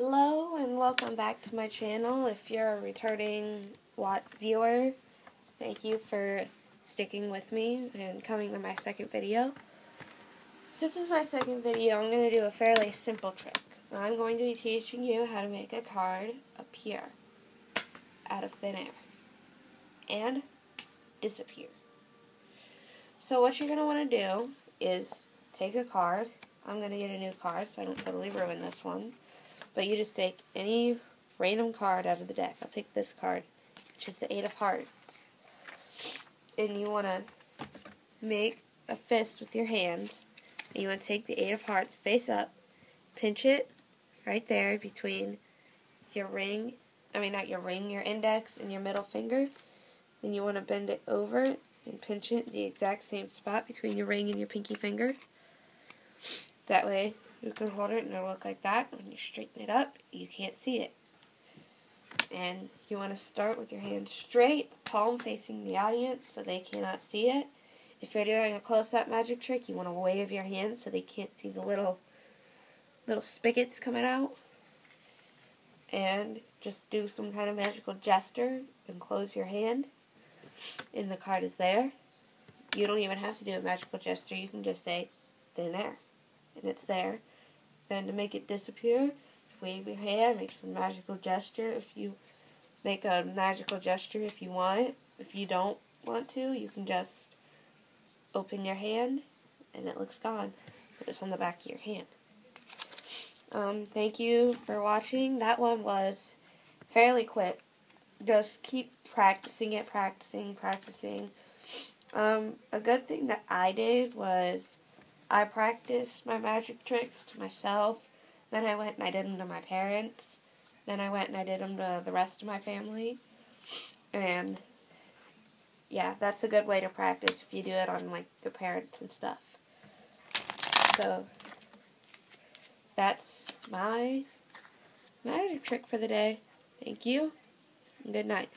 Hello and welcome back to my channel. If you're a returning Watt viewer, thank you for sticking with me and coming to my second video. Since this is my second video, I'm going to do a fairly simple trick. I'm going to be teaching you how to make a card appear out of thin air and disappear. So what you're going to want to do is take a card. I'm going to get a new card so I don't totally ruin this one. But you just take any random card out of the deck. I'll take this card, which is the Eight of Hearts. And you want to make a fist with your hands. And you want to take the Eight of Hearts face up, pinch it right there between your ring, I mean not your ring, your index and your middle finger. Then you want to bend it over and pinch it the exact same spot between your ring and your pinky finger. That way you can hold it and it'll look like that. When you straighten it up, you can't see it. And you want to start with your hand straight, palm facing the audience so they cannot see it. If you're doing a close-up magic trick, you want to wave your hand so they can't see the little little spigots coming out. And just do some kind of magical gesture and close your hand. And the card is there. You don't even have to do a magical gesture. You can just say, thin air. And it's there. Then to make it disappear, wave your hand, make some magical gesture. If you make a magical gesture if you want. If you don't want to, you can just open your hand and it looks gone. But it's on the back of your hand. Um, thank you for watching. That one was fairly quick. Just keep practicing it, practicing, practicing. Um, a good thing that I did was I practiced my magic tricks to myself. Then I went and I did them to my parents. Then I went and I did them to the rest of my family. And yeah, that's a good way to practice if you do it on like your parents and stuff. So that's my magic trick for the day. Thank you. And good night.